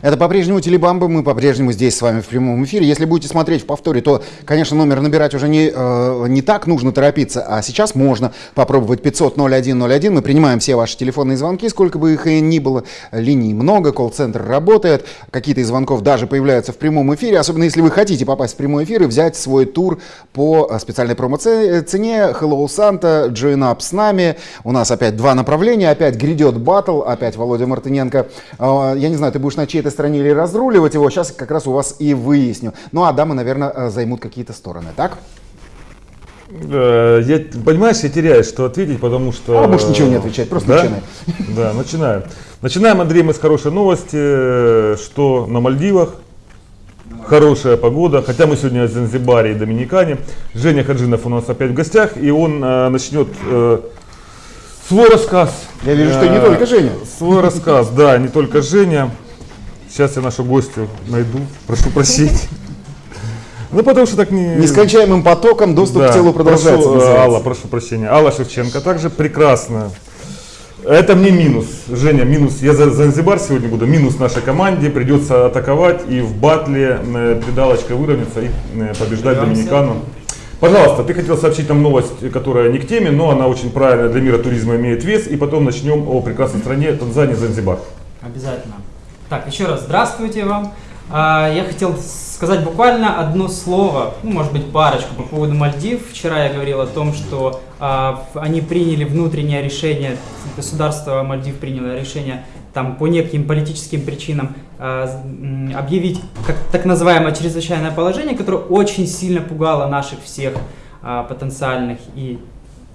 Это по-прежнему Телебамба, мы по-прежнему здесь с вами в прямом эфире. Если будете смотреть в повторе, то, конечно, номер набирать уже не, э, не так нужно торопиться, а сейчас можно попробовать 500-0101. Мы принимаем все ваши телефонные звонки, сколько бы их и ни было. Линий много, колл-центр работает, какие-то из звонков даже появляются в прямом эфире, особенно если вы хотите попасть в прямой эфир и взять свой тур по э, специальной промо-цене. Hello Santa, join up с нами. У нас опять два направления, опять грядет батл, опять Володя Мартыненко. Э, я не знаю, ты будешь на чьей-то этой стране или разруливать его, сейчас как раз у вас и выясню. Ну а дамы, наверное, э, займут какие-то стороны, так? Я, понимаешь, я теряю, что ответить, потому что... А больше ничего не отвечать, просто да? начинай. Да, начинаем. Начинаем, Андрей, мы с хорошей новости, что на Мальдивах хорошая погода, хотя мы сегодня в Занзибаре и Доминикане. Женя Хаджинов у нас опять в гостях, и он э, начнет э, свой рассказ. Я вижу, что не только Женя. Свой рассказ, да, не только Женя. Сейчас я нашу гостью найду, прошу прощения. Ну, потому что так не... Нескончаемым потоком доступ да, к телу продолжается. Прошу, Алла, прошу прощения. Алла Шевченко также прекрасно. Это мне минус. Женя, минус. Я за Занзибар сегодня буду. Минус нашей команде. Придется атаковать и в батле э, придалочкой выровняться и э, побеждать Доминикану. Пожалуйста, ты хотел сообщить нам новость, которая не к теме, но она очень правильная для мира туризма имеет вес. И потом начнем о прекрасной стране Танзании, Занзибар. Обязательно. Так, еще раз здравствуйте вам. А, я хотел сказать буквально одно слово, ну, может быть, парочку по поводу Мальдив. Вчера я говорил о том, что а, они приняли внутреннее решение, государство Мальдив приняло решение там, по неким политическим причинам а, объявить как, так называемое чрезвычайное положение, которое очень сильно пугало наших всех потенциальных и,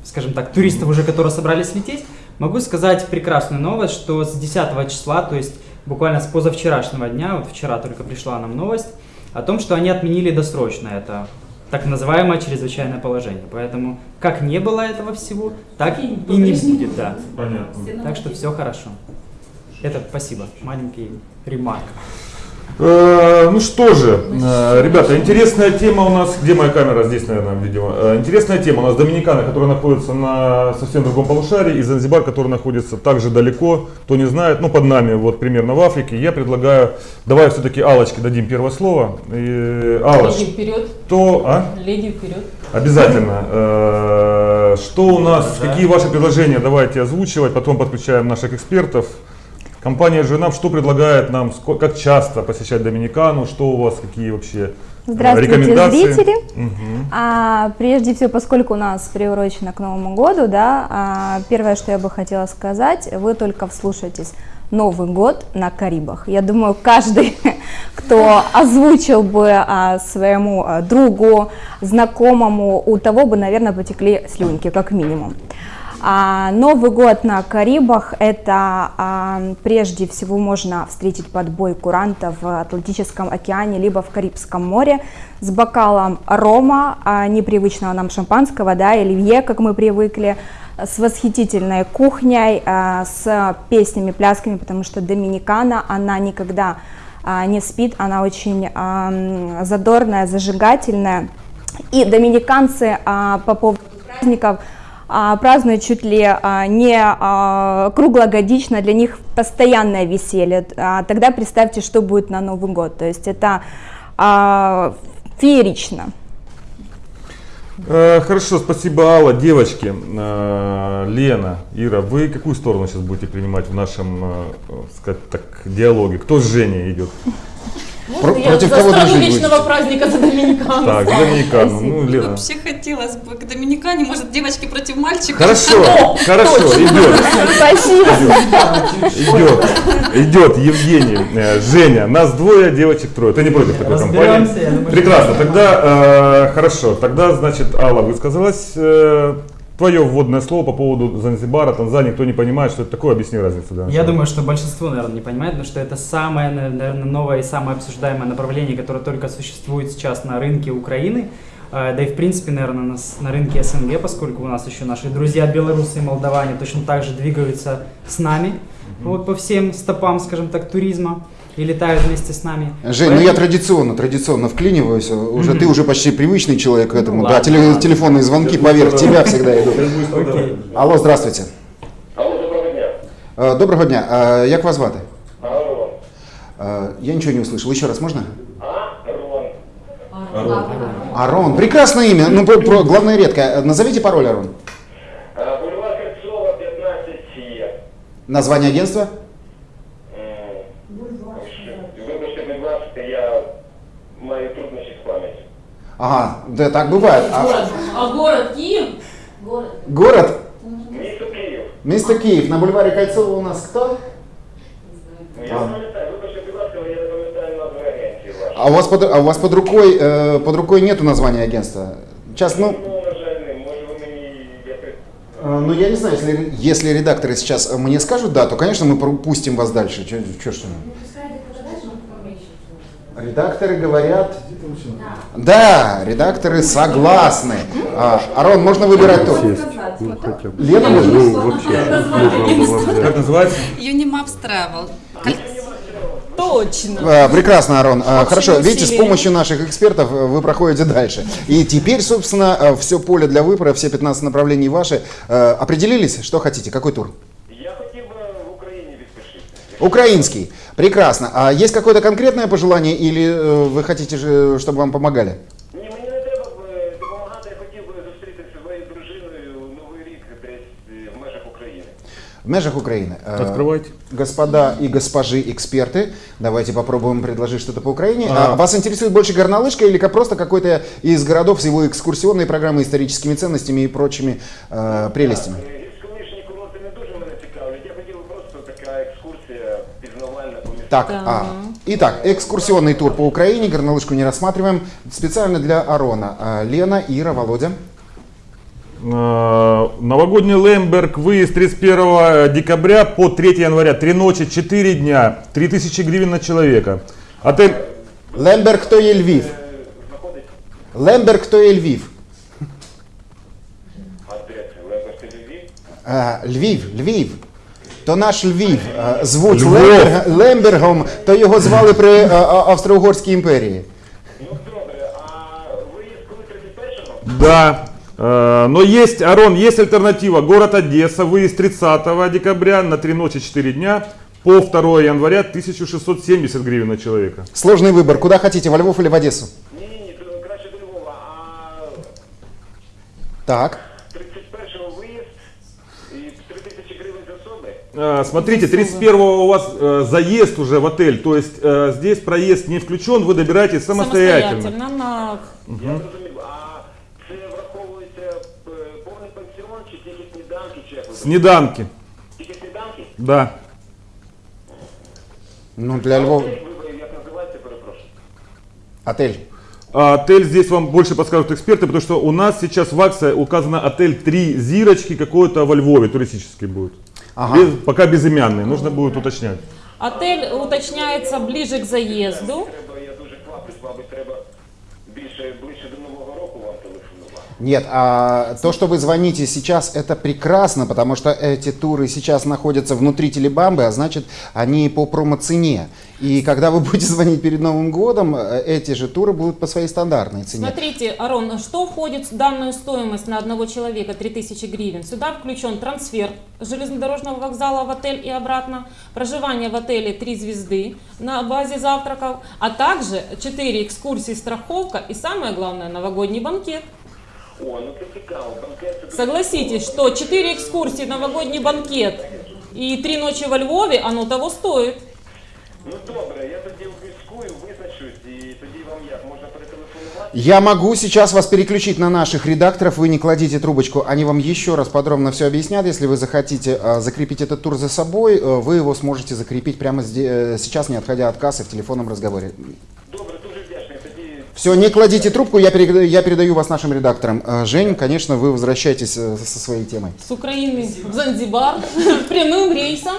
скажем так, туристов уже, которые собрались лететь. Могу сказать прекрасную новость, что с 10 числа, то есть буквально с позавчерашнего дня, вот вчера только пришла нам новость, о том, что они отменили досрочно это так называемое чрезвычайное положение. Поэтому как не было этого всего, так и, и не будет. Да. Понятно. Так что все хорошо. Это спасибо. Маленький ремарк. Э, ну что же, э, ребята, интересная тема у нас, где моя камера, здесь, наверное, видимо. Э, интересная тема у нас Доминикана, которая находится на совсем другом полушарии, и Занзибар, который находится также далеко, кто не знает, ну под нами, вот примерно в Африке. Я предлагаю, давай все-таки Алочке дадим первое слово. И, Алоч, Леди вперед. То, а? Леди вперед. Обязательно. Что у нас, какие ваши предложения, давайте озвучивать, потом подключаем наших экспертов. Компания Женам что предлагает нам, как часто посещать Доминикану, что у вас, какие вообще э, Здравствуйте, рекомендации? зрители. Угу. А, прежде всего, поскольку у нас приурочено к Новому году, да, а, первое, что я бы хотела сказать, вы только вслушайтесь. Новый год на Карибах. Я думаю, каждый, кто озвучил бы а, своему а, другу, знакомому, у того бы, наверное, потекли слюнки, как минимум. А Новый год на Карибах – это а, прежде всего можно встретить подбой курантов в Атлантическом океане либо в Карибском море с бокалом рома, а, непривычного нам шампанского, да, оливье, как мы привыкли, с восхитительной кухней, с песнями, плясками, потому что Доминикана, она никогда не спит, она очень задорная, зажигательная. И доминиканцы по поводу праздников – празднуют чуть ли а, не а, круглогодично, для них постоянное веселье. Тогда представьте, что будет на Новый год. То есть это феерично. Э, хорошо, спасибо, Алла. Девочки, э, Лена, Ира, вы какую сторону сейчас будете принимать в нашем, э, сказать так, диалоге? Кто с Женей идет? Про- я против за кого страну вечного будете? праздника за Доминикану. Так, за Доминикану. Ну, Лена. Вообще хотелось бы к Доминикане, может, девочки против мальчиков. Хорошо, хорошо, идет. Спасибо. Идет, идет, Евгений, э, Женя, нас двое, девочек трое. Ты не против такой компании? Прекрасно, тогда, э, хорошо, тогда, значит, Алла высказалась. Э, Твое вводное слово по поводу Занзибара, Танзании, кто не понимает, что это такое, объясни разницу. Да, Я думаю, что большинство, наверное, не понимает, потому что это самое, наверное, новое и самое обсуждаемое направление, которое только существует сейчас на рынке Украины. А, да и в принципе, наверное, на, на рынке СНГ, поскольку у нас еще наши друзья белорусы и молдаване точно так же двигаются с нами, mm-hmm. вот по всем стопам, скажем так, туризма и летают вместе с нами. Жень, Поэтому... ну я традиционно, традиционно вклиниваюсь. Уже mm-hmm. ты уже почти привычный человек к этому. Ну, да, ладно, теле, ладно. телефонные звонки поверх тебя всегда идут. Okay. Алло, здравствуйте. Алло, доброго дня. Доброго дня. Як вас звати? Э, я ничего не услышал. Еще раз можно? Арон. Арон. Прекрасное имя. Ну, про, про- главное редкое. Назовите пароль, Арон. А, Бульвар Кольцова, 15 Е. Название агентства? Ага, да так бывает. А Город. А город Киев? Город. город? Місто Київ. Место Киев. На бульваре Кольцова у нас кто? Ну, я не пам'ятаю, вибачте, будь ласка, але я не пам'ятаю назви агенції вашої. А у вас под, а у вас под рукой, э, под рукой нету названия агентства? Сейчас, ну, Ну, на жаль, не. Може ви мені якось... э, ну я не знаю, если, если редакторы сейчас э, мне скажут да, то, конечно, мы пропустим вас дальше. Чё, чё ж вы? Редакторы говорят... Да, редакторы согласны. А, Арон, можно выбирать тур? Лена, можно? Как называется? Unimaps Travel. Точно. А, Прекрасно, Арон. А, Хорошо, видите, с помощью наших экспертов э, вы проходите дальше. И теперь, собственно, все поле для выбора, все 15 направлений ваши. Э, Определились, что хотите? Какой тур? Украинский. Прекрасно. А есть какое-то конкретное пожелание или э, вы хотите, же, чтобы вам помогали? Ні, мені не треба б е, допомагати, я хотів би зустрітися зі своєю дружиною у Новий рік десь е, в межах України. В межах Украины. Э, Открывайте. Господа и госпожи эксперты, давайте попробуем предложить что-то по Украине. А. А вас интересует больше горнолыжка или ка- просто какой-то из городов с его экскурсионной программой, историческими ценностями и прочими э, прелестями? пізнавальна по місту. Так, а, итак, экскурсионный тур по Украине, горнолыжку не рассматриваем. Специально для Арона. А, Лена, Ира, Володя. Э, Новогодний Лемберг, выезд 31 декабря по 3 января, 3 ночи, 4 дня, 3000 гривен на человека. Отель Лемберг, то є Львів. Знаходиться Лемберг, то є Львів. а де це? Лебедь Львів? А, Львів, Львів. То наш Львів. А, звуть Львов. Лемберг, Лембергом, то його звали при а, а, Австро-Угорській імперії. Ну добре, а виїзд коли 31-го? Да. Э, Но есть, Арон, есть альтернатива. Город Одесса, выезд 30 декабря на 3 ночи 4 дня по 2 января 1670 гривен на человека. Сложный выбор. Куда хотите, во Львов или в Одессу? Ні, ні, ні, то краще до Львова. А Так. Смотрите, 31 у вас э, заезд уже в отель, то есть э, здесь проезд не включен, вы добираетесь самостоятельно. Самостоятельно на Я зрозумів. А це враховується е, повний пансіон чи тільки сніданки, чи як ви Снеданки, Тільки сніданки? да. Ну, для Львова... Отель, ви- ви як називається, перепрошую? Отель. А Отель здесь вам больше подскажут эксперты, потому что у нас сейчас в акции указано отель 3 зирочки какой-то во Львове, туристический будет. Ага. Без- пока безымянный, нужно будет уточнять. отель уточняется ближе к заезду. Треба, я дуже треба більше, ближче до Нового року вам телефонувати. Нет, а то, что вы звоните сейчас, это прекрасно, потому что эти туры сейчас находятся внутри Телебамбы, а значит, они по промо-цене. И когда вы будете звонить перед Новым годом, э, эти же туры будут по своей стандартной цене. Смотрите, Арон, что входит в данную стоимость на одного человека 3000 гривен? Сюда включен трансфер железнодорожного вокзала в отель и обратно, проживание в отеле 3 звезды на базе завтраков, а также 4 экскурсии, страховка и самое главное новогодний банкет. Согласитесь, что 4 экскурсии, новогодний банкет и 3 ночи во Львове, оно того стоит. Ну добре, я тоді обіскую, визначусь, і тоді вам як, можна перетелефонувати? Я могу сейчас вас переключить на наших редакторов, вы не кладите трубочку, они вам еще раз подробно все объяснят. Если вы захотите э, закрепить этот тур за собой, э, вы его сможете закрепить прямо зде- э, сейчас, не отходя от кассы в телефонном разговоре. Все, не кладите трубку, я, переда- я передаю вас нашим редакторам. Э, Жень, конечно, вы возвращаетесь э, со своей темой. С Украины в Занзибар прямым рейсом.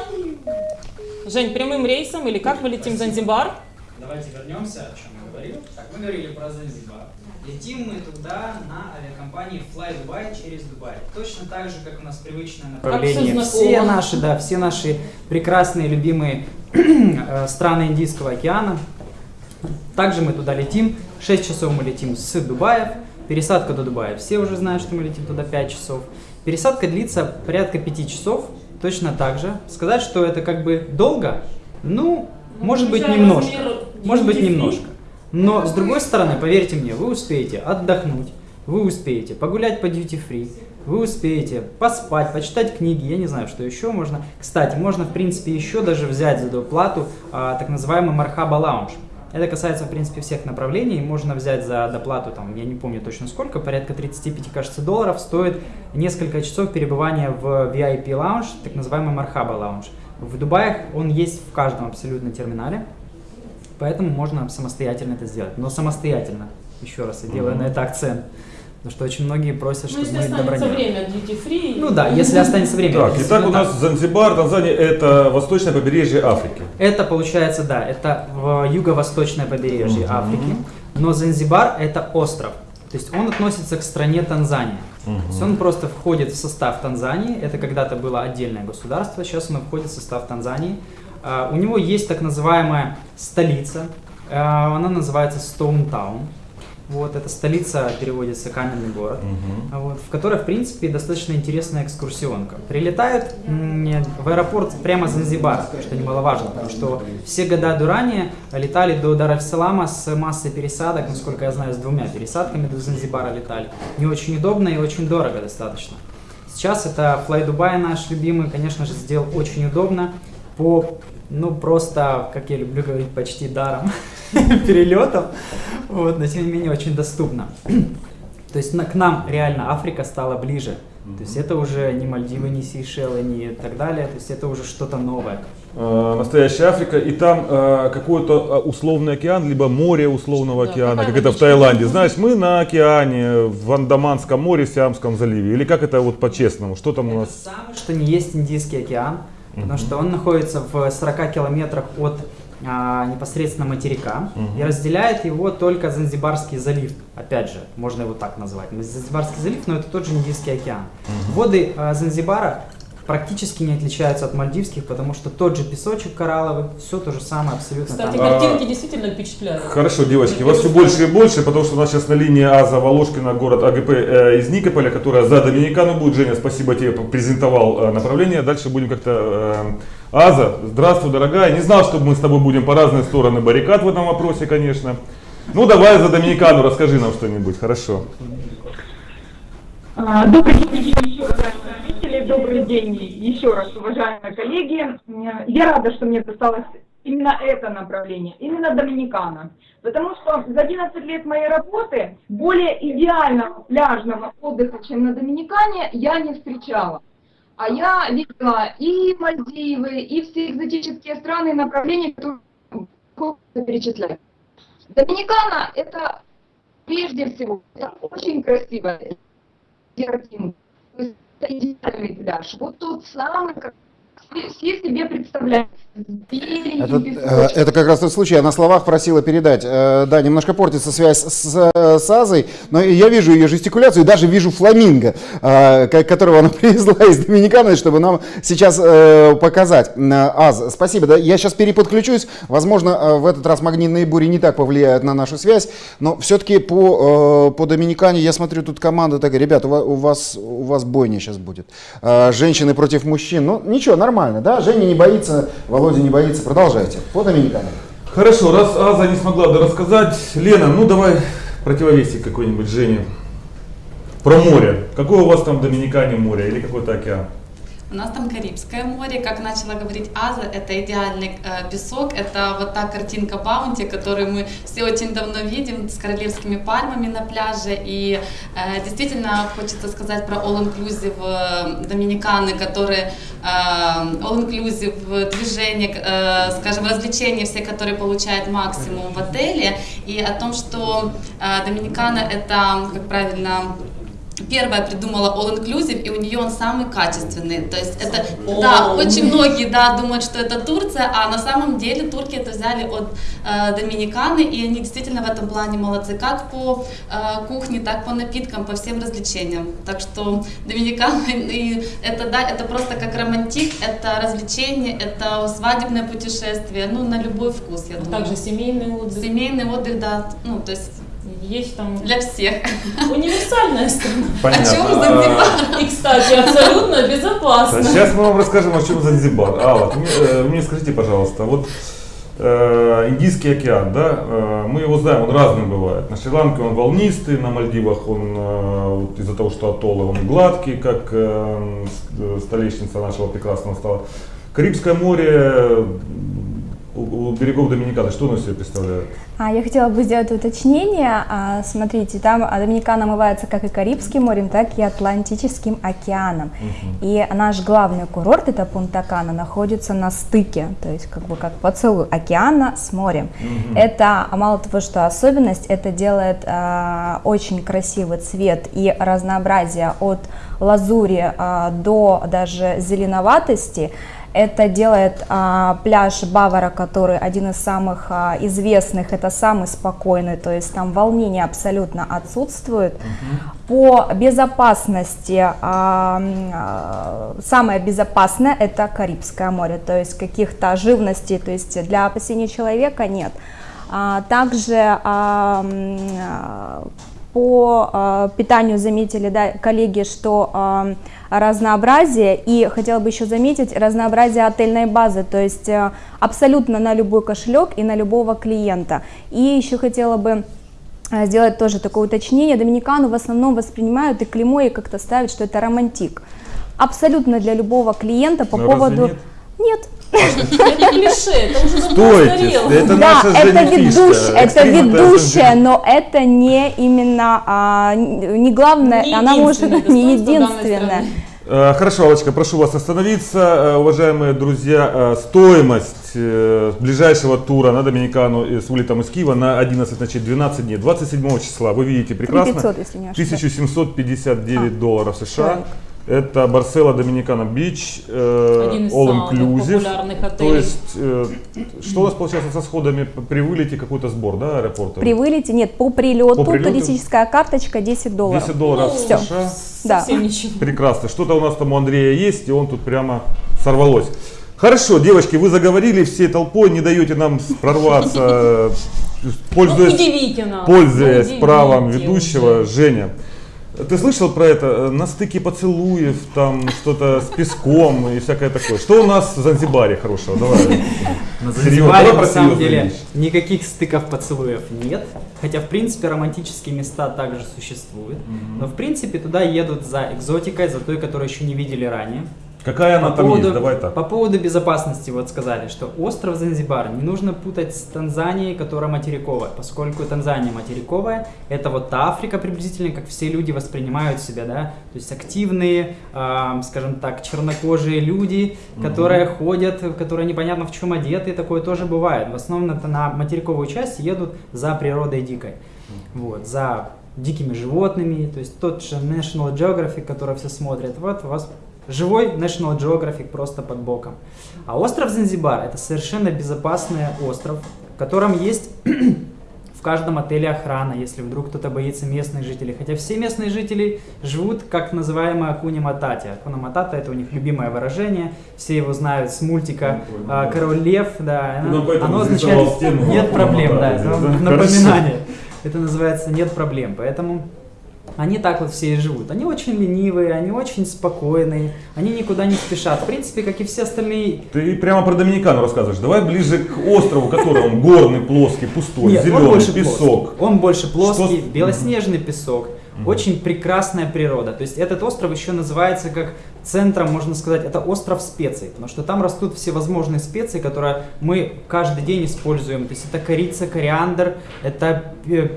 Жень, прямым рейсом или как мы летим в Занзибар? Давайте вернемся, о чем я говорил. Так, мы говорили про Занзибар. Летим мы туда на авиакомпании Fly Dubai через Дубай. Точно так же, как у нас привычное направление. Все знакомо. наши, да, все наши прекрасные, любимые э, страны Индийского океана. Также мы туда летим. 6 часов мы летим с Дубаев. Пересадка до Дубая. Все уже знают, что мы летим туда 5 часов. Пересадка длится порядка 5 часов. Точно так же. Сказать, что это как бы долго, ну, Может быть немножко. Может быть немножко. Но с другой стороны, поверьте мне, вы успеете отдохнуть, вы успеете погулять по duty free, вы успеете поспать, почитать книги, я не знаю, что еще можно. Кстати, можно в принципе еще даже взять за доплату а, так называемый Мархаба лаунж. Это касается, в принципе, всех направлений. Можно взять за доплату, там, я не помню точно сколько, порядка 35, кажется, долларов, стоит несколько часов перебывания в VIP лаунж, так называемый Мархаба лаунж. В Дубаях он есть в каждом абсолютно терминале, поэтому можно самостоятельно это сделать. Но самостоятельно, еще раз, я делаю на это акцент. Потому что очень многие просят, Ну, чтобы если мы останется добронесли. время duty free. Ну да, если останется время. Так, итак, у нас Занзибар, Танзания это восточное побережье Африки. Это получается, да, это в юго-восточное побережье Африки, но Занзибар это остров, то есть он относится к стране Танзания. То есть он просто входит в состав Танзании, это когда-то было отдельное государство, сейчас он входит в состав Танзании. А, У него есть так называемая столица, а, она называется Стоунтаун. Вот, это столица переводится каменный город, а вот, в которой, в принципе, достаточно интересная экскурсионка. Прилетают в аэропорт прямо Занзибара, что немаловажно, потому что все года до ранее летали до Дар-аль-Салама с массой пересадок, насколько я знаю, с двумя пересадками до Занзибара летали. Не очень удобно и очень дорого достаточно. Сейчас это Fly Dubai наш любимый, конечно же, сделал очень удобно по, ну просто, как я люблю говорить, почти даром перелетом, вот, но тем не менее очень доступно. То есть на- к нам реально Африка стала ближе. То есть это уже не Мальдивы, не Сейшелы, не так далее. То есть это уже что-то новое. Э, Настоящая Африка, и там э, какой-то э, условный океан, либо море условного Да, океана, как это в? Таиланде. Знаешь, мы на океане, в Андаманском море, Сиамском заливе. Или как это вот по-честному? Что там у нас? Самое, что не есть Индийский океан, потому что он находится в 40 километрах от а, непосредственно материка и разделяет его только Занзибарский залив. Опять же, можно его так назвать. Занзибарский залив, но это тот же Индийский океан. Воды а, Занзибара практически не отличаются от мальдивских, потому что тот же песочек коралловый, все то же самое абсолютно Кстати, там. картинки действительно впечатляют. Хорошо, девочки, вас все больше и больше, потому что у нас сейчас на линии Аза Волошкина, город АГП э, из Никополя, которая за Доминикану будет. Женя, спасибо тебе, презентовал э, направление. Дальше будем как-то... э, Аза, здравствуй, дорогая. Не знал, что мы с тобой будем по разные стороны баррикад в этом вопросе, конечно. Ну, давай за Доминикану расскажи нам что-нибудь, хорошо. А, Добрый день добрый день еще раз, уважаемые коллеги. Я рада, что мне досталось именно это направление, именно Доминикана. Потому что за 11 лет моей работы более идеального пляжного отдыха, чем на Доминикане, я не встречала. А я видела и Мальдивы, и все экзотические страны и направления, которые перечислять. Доминикана – это прежде всего это очень красивая картинка. Это идеальный. Вот тот самый, как все, себе представляют. Это, э, это как раз тот случай, я на словах просила передать. Э, Да, немножко портится связь с, э, с Азой, но я вижу ее жестикуляцию даже вижу фламинго, э, ко- которого она привезла из Доминиканы, чтобы нам сейчас э, показать. Э, Аз, спасибо. Да, я сейчас переподключусь. Возможно, э, в этот раз магнитные бури не так повлияют на нашу связь, но все-таки по, э, по Доминикане я смотрю, тут команда такая, ребят, у ва- у вас, у вас бойня сейчас будет. Э, Женщины против мужчин. Ну, ничего, нормально, да? Женя не боится, Володя не боится. Продолжайте. По Доминикане. Хорошо, раз Аза не смогла рассказать, Лена, ну давай противовесик какой-нибудь Жене. Про море. Какое у вас там в Доминикане море или какой-то океан? У нас там Карибское море, как начала говорить Аза, это идеальный э, песок, это вот та картинка Баунти, которую мы все очень давно видим с королевскими пальмами на пляже. И э, действительно хочется сказать про All Inclusive э, Доминиканы, которые э, All Inclusive движение, э, скажем, развлечения все, которые получают максимум в отеле, и о том, что э, Доминикана это, как правильно первая придумала All Inclusive, и у нее он самый качественный. То есть это, да, очень многие, да, думают, что это Турция, а на самом деле турки это взяли от э, Доминиканы, и они действительно в этом плане молодцы, как по э, кухне, так по напиткам, по всем развлечениям. Так что Доминикана, и это, да, это просто как романтик, это развлечение, это свадебное путешествие, ну, на любой вкус, я думаю. Также семейный отдых. Семейный отдых, да, ну, то есть Есть там для всех. универсальная страна. О чем Занзибар? И, кстати, абсолютно безопасно. Сейчас мы вам расскажем, о чем Занзибар. А, вот, мне, э, мне скажите, пожалуйста, вот Э, Индийский океан, да, э, мы его знаем, он разный бывает. На Шри-Ланке он волнистый, на Мальдивах он вот из-за того, что атоллы, он гладкий, как столешница нашего прекрасного стала. Карибское море у, у берегов Доминиканы, что оно себе представляет? А, я хотела бы сделать уточнение. А, смотрите, там а, Доминикана омывается как и Карибским морем, так и Атлантическим океаном. И наш главный курорт, это Пунта-Кана, находится на стыке, то есть как бы как поцелуй океана с морем. Это, а мало того, что особенность, это делает а, очень красивый цвет и разнообразие от лазури а, до даже зеленоватости. Это делает а, пляж Бавара, который один из самых а, известных, это самый спокойный, то есть там волнение абсолютно отсутствует. По безопасности а, а, самое безопасное это Карибское море, то есть каких-то живностей, то есть для опасения человека нет. А, также а, а, по а, питанию заметили, да, коллеги, что а, разнообразие, и хотела бы еще заметить разнообразие отельной базы, то есть а, абсолютно на любой кошелек и на любого клиента. И еще хотела бы а, сделать тоже такое уточнение. Доминикану в основном воспринимают и клеймо, и как-то ставят, что это романтик. Абсолютно для любого клиента по разве поводу... нет? Нет, Это клише, это уже давно Стойте, это да, наша это Женя фишка. ведущая, это ведущая, но это не именно, а, не главное, она может не единственная. Э, Хорошо, Аллочка, прошу вас остановиться. Э, Уважаемые друзья, э, стоимость ближайшего тура на Доминикану с вылетом из Киева на 11 ночей, 12 дней, 27 числа, вы видите прекрасно, 3500, если не ошибаюсь. 1759 А, долларов США. Это Барсела Доминикана Бич, э, all inclusive. популярных То есть, э, что у нас получается со сходами при вылете, какой-то сбор, да, аэропорта? При вылете, нет, по прилету, По прилету? туристическая карточка 10 долларов. 10 долларов Ну, США. всё. Да. Прекрасно. Что-то у нас там у Андрея есть, и он тут прямо сорвалось. Хорошо, девочки, вы заговорили всей толпой, не даете нам прорваться, э, Ну, пользуясь, пользуясь Ну, правом ведущего. уже. Женя, ты слышал про это? Э, На стыке поцелуев, там что-то с песком и всякое такое. Что у нас в Занзибаре хорошего? Давай. На Занзибаре на самом деле никаких стыков поцелуев нет. Хотя, в принципе, романтические места также существуют. Но, в принципе, туда едут за экзотикой, за той, которую еще не видели ранее. Какая она По там поводу, есть? Давай так. по поводу безопасности вот сказали, что остров Занзибар не нужно путать с Танзанией, которая материковая, поскольку Танзания материковая, это вот та Африка приблизительно, как все люди воспринимают себя, да, то есть активные, ам, скажем так, чернокожие люди, которые ходят, которые непонятно в чем одеты, такое тоже бывает. В основном это на материковую часть едут за природой дикой, вот, за дикими животными, то есть тот же National Geographic, который все смотрят, вот вас живой National Geographic просто под боком. А остров Занзибар это совершенно безопасный остров, в котором есть в каждом отеле охрана, если вдруг кто-то боится местных жителей. Хотя все местные жители живут как называемая Акуни Матати. Акуна Матата это у них любимое выражение, все его знают с мультика а, Король Лев, да, Ну, оно, оно означает нет проблем, здесь, да? напоминание. Это называется нет проблем, поэтому они так вот все и живут. Они очень ленивые, они очень спокойные, они никуда не спешат. В принципе, как и все остальные Ты прямо про Доминикану рассказываешь. Давай ближе к острову, который он горный, плоский, пустой, Нет, зеленый, песок. плоский. Он больше плоский, Что белоснежный песок. Очень прекрасная природа. То есть этот остров еще называется как центром, можно сказать, это остров специй, потому что там растут всевозможные специи, которые мы каждый день используем. То есть это корица, кориандр, это э,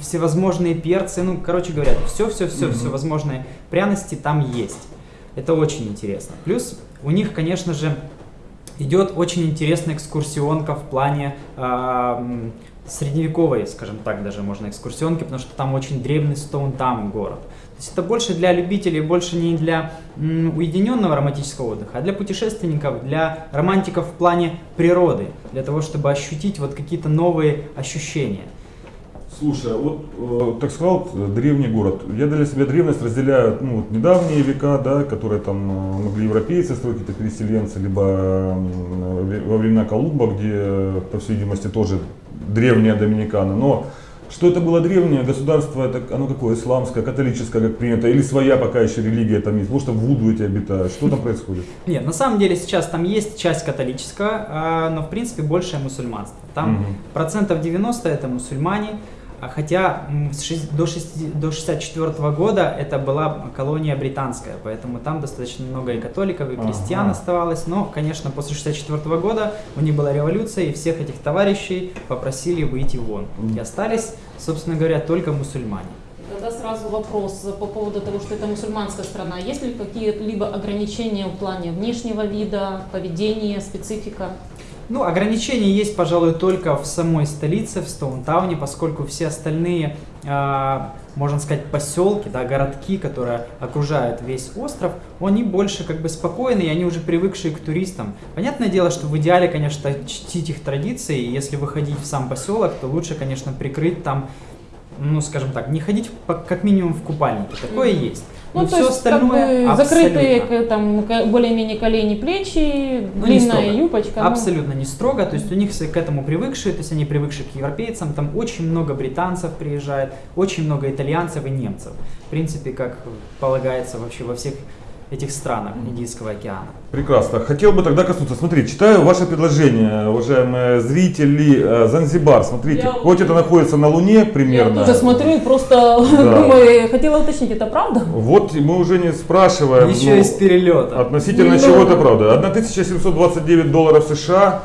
всевозможные перцы, ну, короче говоря, все-все-все, все возможные пряности там есть. Это очень интересно. Плюс у них, конечно же, идет очень интересная экскурсионка в плане м, средневековой, скажем так, даже можно экскурсионки, потому что там очень древний Стоунтаун город. То есть это больше для любителей, больше не для уединенного романтического отдыха, а для путешественников, для романтиков в плане природы, для того, чтобы ощутить вот какие-то новые ощущения. Слушай, а вот, э, так сказал, э, древний город. Я для себя древность разделяю, ну, вот недавние века, да, которые там э, могли европейцы строить, какие-то переселенцы, либо э, во времена Колумба, где, э, по всей видимости, тоже древняя Доминикана. Но Что это было древнее государство, это оно какое, исламское, католическое, как принято, или своя пока еще религия там есть, потому что в Вуду эти обитают, что там происходит? Нет, на самом деле сейчас там есть часть католического, а, но в принципе большее мусульманство. Там Мгм. процентов 90 это мусульмане, хотя с шесть- до, 60 до 64 года это была колония британская, поэтому там достаточно много и католиков, и крестьян Ага. оставалось, но, конечно, после 64 года у них была революция, и всех этих товарищей попросили выйти вон. И остались, собственно говоря, только мусульмане. Тогда сразу вопрос по поводу того, что это мусульманская страна. Есть ли какие-либо ограничения в плане внешнего вида, поведения, специфика? Ну, ограничения есть, пожалуй, только в самой столице, в Стоунтауне, поскольку все остальные, а, можно сказать, поселки, да, городки, которые окружают весь остров, они больше как бы спокойные, и они уже привыкшие к туристам. Понятное дело, что в идеале, конечно, чтить их традиции, и если выходить в сам поселок, то лучше, конечно, прикрыть там, ну, скажем так, не ходить по- как минимум в купальнике, такое есть. Ну, Но то все есть, как остальное бы, закрытые там более-менее колени, плечи, Ну, длинная юбочка. ну. Абсолютно не строго, то есть у них все к этому привыкшие, то есть они привыкшие к европейцам, там очень много британцев приезжает, очень много итальянцев и немцев. В принципе, как полагается вообще во всех этих странах Индийского океана. Прекрасно. Хотел бы тогда коснуться. Смотри, читаю ваше предложение, уважаемые зрители. Э, Занзибар, смотрите, Я- хоть это находится на Луне Я примерно. тоже смотрю и просто думаю, хотела уточнить, это правда? Вот мы уже не спрашиваем. Еще ну, из перелета. Относительно Ну, чего да. это правда? 1729 долларов США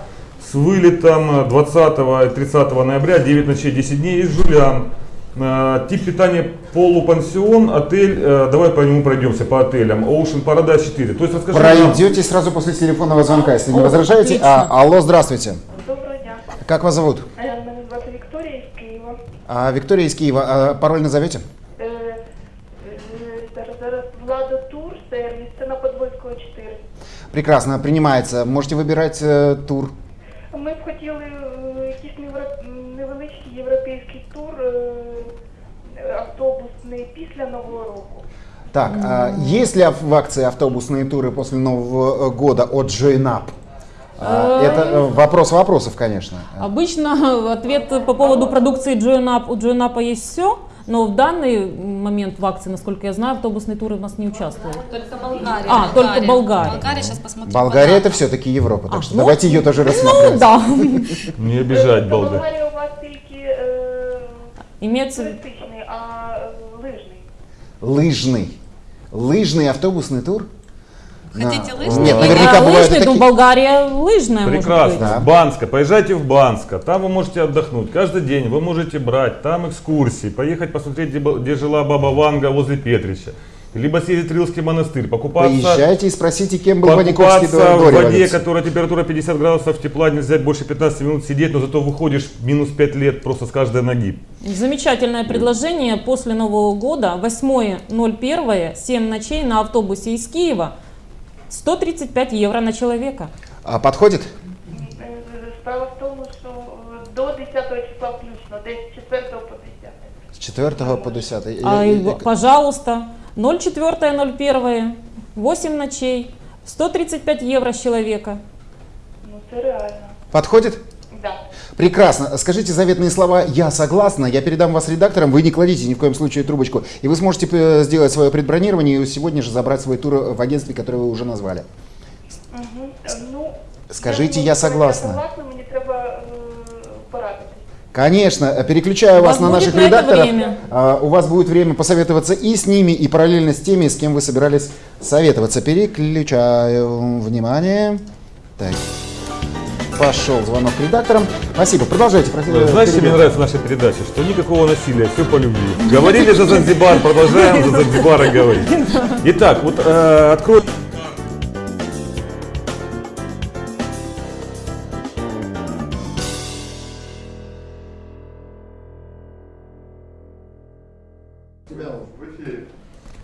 с вылетом 20 и 30 ноября, 9 ночей, 10 дней из Жулян. Э, Тип питания полупансион, отель, э, давай по нему пройдемся, по отелям. Ocean Paradise 4. То есть расскажи нам- Пройдете сразу после телефонного звонка, если не О, возражаете. отлично. А, алло, здравствуйте. Доброго дня. Как вас зовут? Е, Мене звати Вікторія із Києва. А, Виктория из Киева. А, пароль назовете? Е, е, Зараз, зараз Влада Тур, сервіс, це на Подвойського 4. Прекрасно, принимается. Можете выбирать э, тур. Ми б хотіли після Нового року. Так, а есть ли в акции автобусные туры после Нового э, года от JoinUp? А, Это э, вопрос вопросов, конечно. Обычно ответ по поводу продукции JoinUp, у JoinUp есть все, но в данный момент в акции, насколько я знаю, автобусные туры у нас не участвуют. Только Болгария. А, только Болгария. Болгария, сейчас посмотрим. Болгария это подробно. все-таки Европа, так А, что ну, давайте ее тоже Ну рассматривать. да, Не обижать Це Болгар. Болгарія у вас тільки е, имеется в виду. туристичний, а е, лижний. Лыжный. Лыжный автобусный тур? Хотите Да. лыжный? Нет, наверняка А, бывают лыжный, такие- Болгария лыжная, может Прекрасно. быть. Да. Банска. Поезжайте в Банско. Там вы можете отдохнуть. Каждый день вы можете брать там экскурсии, поехать посмотреть, где, где жила баба Ванга возле Петрича. Либо съездить в Рилский монастырь, покупаться, Поезжайте и спросите, кем был Ваниковский покупаться до, в воде, которая температура 50 градусов тепла, нельзя больше 15 минут сидеть, но зато выходишь минус 5 лет просто с каждой ноги. Замечательное предложение после Нового года. 8.01, 7 ночей на автобусе из Киева. 135 евро на человека. А подходит? Справа в тому, що е, до 10 числа включно, десь з 4 по 10. С 4 по 10. А, и, пожалуйста, 04.01, 8 ночей, 135 евро с человека. Ну це реально. Подходит? Да. Прекрасно. Скажите заветные слова «Я согласна». Я передам вас редакторам. Вы не кладите ни в коем случае трубочку. И вы сможете э, сделать свое предбронирование и сегодня же забрать свой тур в агентстве, которое вы уже назвали. Угу. Ну, Скажите, я согласна. Я согласна, Конечно, э, переключаю вас вас на наших на редакторов. время. А, У вас будет время посоветоваться и с ними, и параллельно с теми, с кем вы собирались советоваться. Переключаю внимание. Так. Пошел звонок редакторам. Спасибо. Продолжайте. Знаешь, что мне нравится в нашей передаче? Что никакого насилия, все по любви. Говорили за Занзибар, продолжаем за Занзибар говорить. Итак, вот э, открой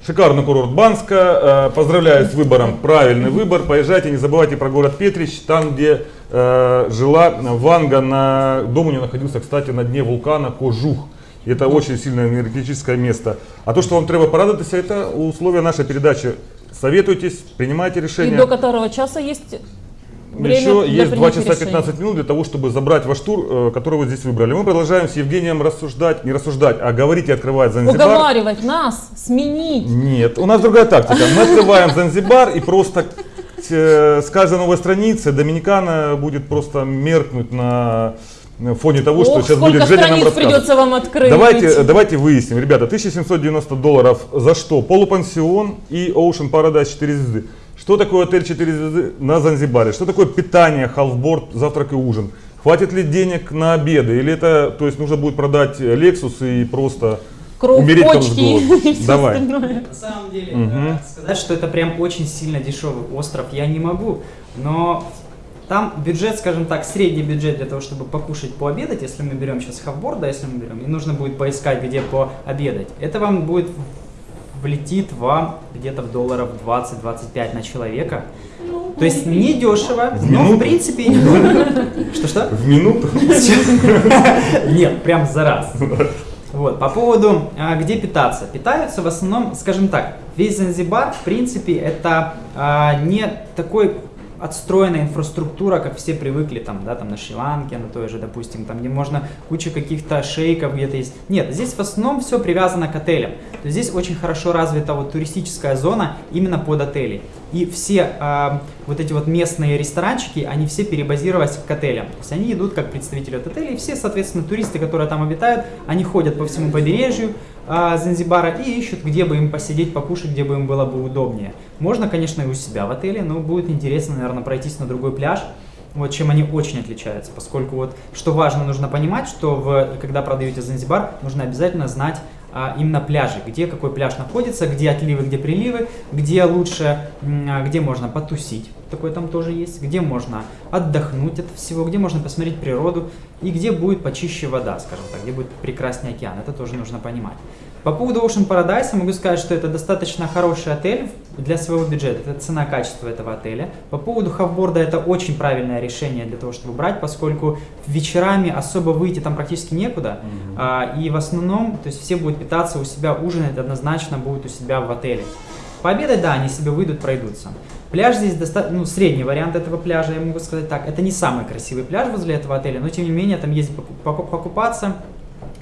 Шикарный курорт Банска. Э, Поздравляю с выбором. Правильный выбор. Поезжайте, не забывайте про город Петрич, там, где э, жила Ванга. На... Дом у нее находился, кстати, на дне вулкана Кожух. И Это очень сильное энергетическое место. А то, что вам треба порадоваться, это условия нашей передачи. Советуйтесь, принимайте И решения. до которого часа есть Время еще есть 2 принятия часа решений. 15 минут для того, чтобы забрать ваш тур, э, который вы здесь выбрали. Мы продолжаем с Евгением рассуждать, не рассуждать, а говорить и открывать Занзибар. Уговаривать нас, сменить. Нет, у нас другая тактика. Мы открываем Занзибар и просто э, с каждой новой страницы Доминикана будет просто меркнуть на фоне того, что Ох, сейчас сколько будет Женя нам придется вам открыть. Давайте, давайте выясним, ребята, 1790 долларов за что? Полупансион и Ocean Paradise 4 звезды. Что такое отель 4 звезды на Занзибаре? Что такое питание, халфборд, завтрак и ужин? Хватит ли денег на обеды? Или это, то есть нужно будет продать Lexus и просто Кровь, умереть там с почки голоду? и все Давай. остальное. На самом деле, э, сказать, что это прям очень сильно дешевый остров, я не могу. Но там бюджет, скажем так, средний бюджет для того, чтобы покушать, пообедать, если мы берем сейчас хавборд, да, если мы берем, и нужно будет поискать, где пообедать. Это вам будет влетит вам где-то в долларов 20-25 на человека. То есть не дешево, В но в минуту? принципе... Что-что? В минуту? Нет, прям за раз. Вот, по поводу, а, где питаться. Питаются в основном, скажем так, весь Занзибар, в принципе, это а, не такой отстроенная инфраструктура, как все привыкли там, да, там на Шри-Ланке, на той же, допустим, там, где можно куча каких-то шейков где-то есть. Нет, здесь в основном все привязано к отелям. То есть здесь очень хорошо развита вот туристическая зона именно под отели. И все а, вот эти вот местные ресторанчики, они все перебазировались к отелям. То есть они идут как представители от отелей, и все, соответственно, туристы, которые там обитают, они ходят по всему побережью а, Занзибара и ищут, где бы им посидеть, покушать, где бы им было бы удобнее. Можно, конечно, и у себя в отеле, но будет интересно, наверное, пройтись на другой пляж. Вот чем они очень отличаются, поскольку вот что важно, нужно понимать, что в, когда продаете Занзибар, нужно обязательно знать а, именно пляжи, где какой пляж находится, где отливы, где приливы, где лучше, а, где можно потусить, такое там тоже есть, где можно отдохнуть от всего, где можно посмотреть природу и где будет почище вода, скажем так, где будет прекрасный океан, это тоже нужно понимать. По поводу Ocean Paradise могу сказать, что это достаточно хороший отель для своего бюджета. Это цена-качество этого отеля. По поводу хавборда это очень правильное решение для того, чтобы брать, поскольку вечерами особо выйти там практически некуда. А, и в основном, то есть все будут питаться у себя, ужинать однозначно будут у себя в отеле. Пообедать, да, они себе выйдут, пройдутся. Пляж здесь достаточно, ну, средний вариант этого пляжа, я могу сказать так. Это не самый красивый пляж возле этого отеля, но тем не менее там ездить поку- поку- покупаться.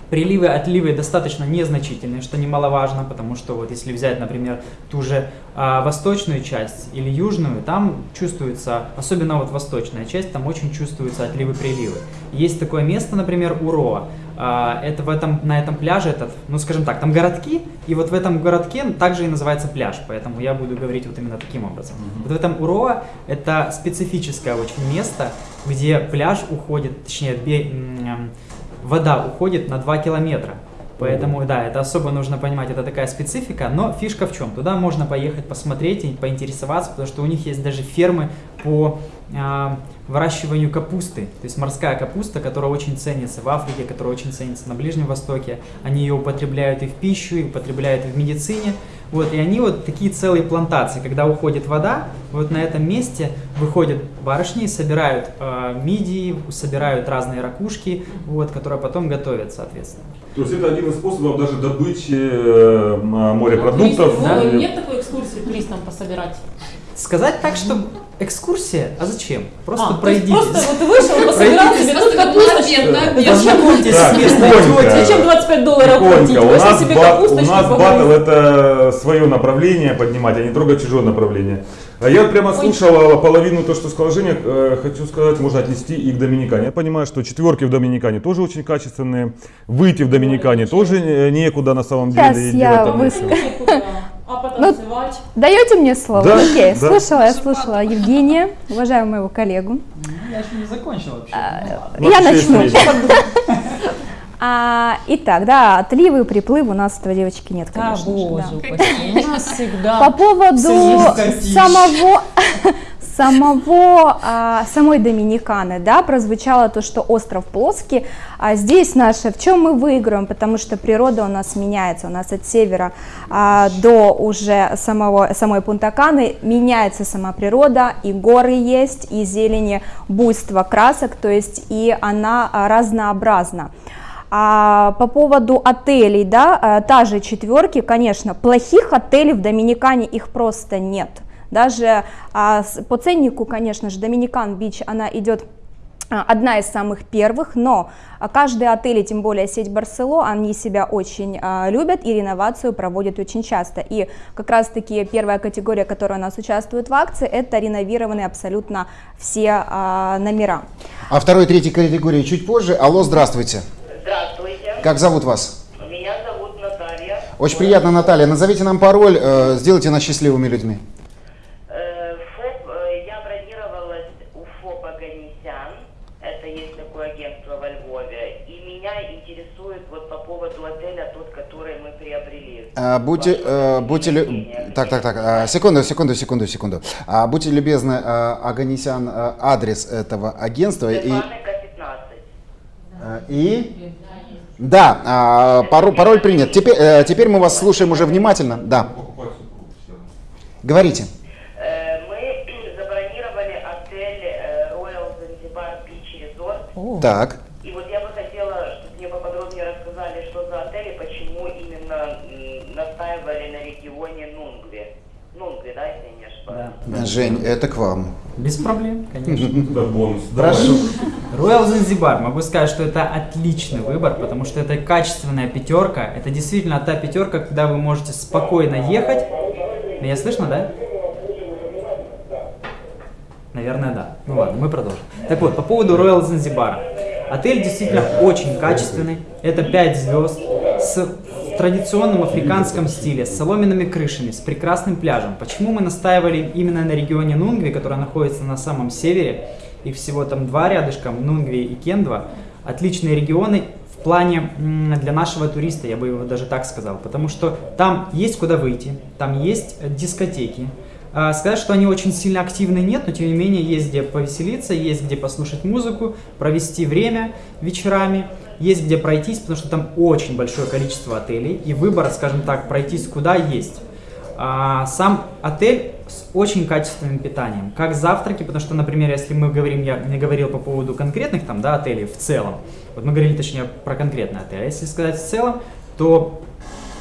Приливы, отливы достаточно незначительные, что немаловажно, потому что вот если взять, например, ту же а, восточную часть или южную, там чувствуется, особенно вот восточная часть, там очень чувствуются отливы-приливы. Есть такое место, например, Уроа. А, это в этом, на этом пляже, этот, ну скажем так, там городки, и вот в этом городке также и называется пляж, поэтому я буду говорить вот именно таким образом. Вот в этом Уроа это специфическое очень место, где пляж уходит, точнее, вода уходит на 2 километра. Поэтому, да, это особо нужно понимать, это такая специфика, но фишка в чем? Туда можно поехать посмотреть и поинтересоваться, потому что у них есть даже фермы по а, выращиванию капусты, то есть морская капуста, которая очень ценится в Африке, которая очень ценится на Ближнем Востоке. Они ее употребляют и в пищу, и употребляют и в медицине. Вот, и они вот такие целые плантации, когда уходит вода, вот на этом месте выходят барышни собирают э, мидии, собирают разные ракушки, вот, которые потом готовят, соответственно. То есть это один из способов даже добычи э, м, морепродуктов. И- ну, Нет такой экскурсии туристам пособирать? Сказать так, что экскурсия, а зачем? Просто А, пройдитесь. Просто вот ты вышел, пособирал Пройдитесь, себе тут просто капусточку. обед. Познакомьтесь с местной тетей. Зачем 25 долларов платить? У нас, себе бат- у нас батл это свое направление поднимать, а не трогать чужое направление. А я прямо слушал половину то, что сказал Женя, э, хочу сказать, можно отнести и к Доминикане. Я понимаю, что четверки в Доминикане тоже очень качественные, выйти в Доминикане тоже некуда на самом Сейчас деле. и я делать там выс- нечего. А потанцевать? Даете мне слово? Да, Окей, да. слушала, я слушала Евгения, уважаю моего коллегу. Ну, Я еще не закончил вообще. Ну, Я начну. А, итак, да, отливы и приплывы у нас этого девочки нет, конечно. же, боже да. У нас всегда. По поводу самого, самого, а, самой Доминиканы, да, прозвучало то, что остров плоский, а здесь наше, в чем мы выиграем, потому что природа у нас меняется, у нас от севера а, до уже самого, самой Пунтаканы меняется сама природа, и горы есть, и зелени, буйство красок, то есть и она а, разнообразна. А по поводу отелей, да, э, та же четверки, конечно, плохих отелей в Доминикане их просто нет. Даже а, с- по ценнику, конечно же, Доминикан Бич, она идет а, одна из самых первых, но каждый отель, и тем более сеть Барсело, они себя очень а, любят и реновацию проводят очень часто. И как раз-таки первая категория, которая у нас участвует в акции, это реновированные абсолютно все а, номера. А второй, третьей категории чуть позже. Алло, здравствуйте. Здравствуйте. Как зовут вас? Меня зовут Наталья. Очень приятно, Наталья. Назовите нам пароль, э, сделайте нас счастливыми людьми. Э, ФОП, э, я бронировалась у ФОПа Ганесян. Это есть такое агентство во Львове. И меня интересует вот по поводу отеля тот, который мы приобрели. А, будьте, э, будьте, лю- так, так, так, а, секунду, секунду, секунду, секунду. А, будьте любезны, а, Аганесян, а, адрес этого агентства и, Стефаника 15. и, да, а, пароль, пароль принят. Теперь, э, теперь мы вас слушаем уже внимательно. Да, говорите. Э, мы забронировали отель Royal Zanzibar Beach Resort. Так. И вот я бы хотела, чтобы мне поподробнее рассказали, что за отель и почему именно м, настаивали на регионе Нунгви. Нунгви, да, если я не ошибаюсь? Жень, это к вам. Без проблем, конечно. Да, бонус. Прошу. Royal Занзибар, могу сказать, что это отличный выбор, потому что это качественная пятерка. Это действительно та пятерка, когда вы можете спокойно ехать. Меня слышно, да? Наверное, да. Ну ладно, мы продолжим. Так вот, по поводу Royal Занзибара. Отель действительно очень качественный. Это 5 звезд с традиционном африканском стиле, с соломенными крышами, с прекрасным пляжем. Почему мы настаивали именно на регионе Нунгви, который находится на самом севере, их всего там два рядышком, Нунгви и Кендва, отличные регионы в плане для нашего туриста, я бы его даже так сказал, потому что там есть куда выйти, там есть дискотеки, а, Сказать, что они очень сильно активны нет, но тем не менее есть где повеселиться, есть где послушать музыку, провести время вечерами, есть где пройтись, потому что там очень большое количество отелей и выбор, скажем так, пройтись куда есть. А, Сам отель с очень качественным питанием, как завтраки, потому что, например, если мы говорим, я не говорил по поводу конкретных там, да, отелей в целом, вот мы говорили точнее про конкретный отель, а если сказать в целом, то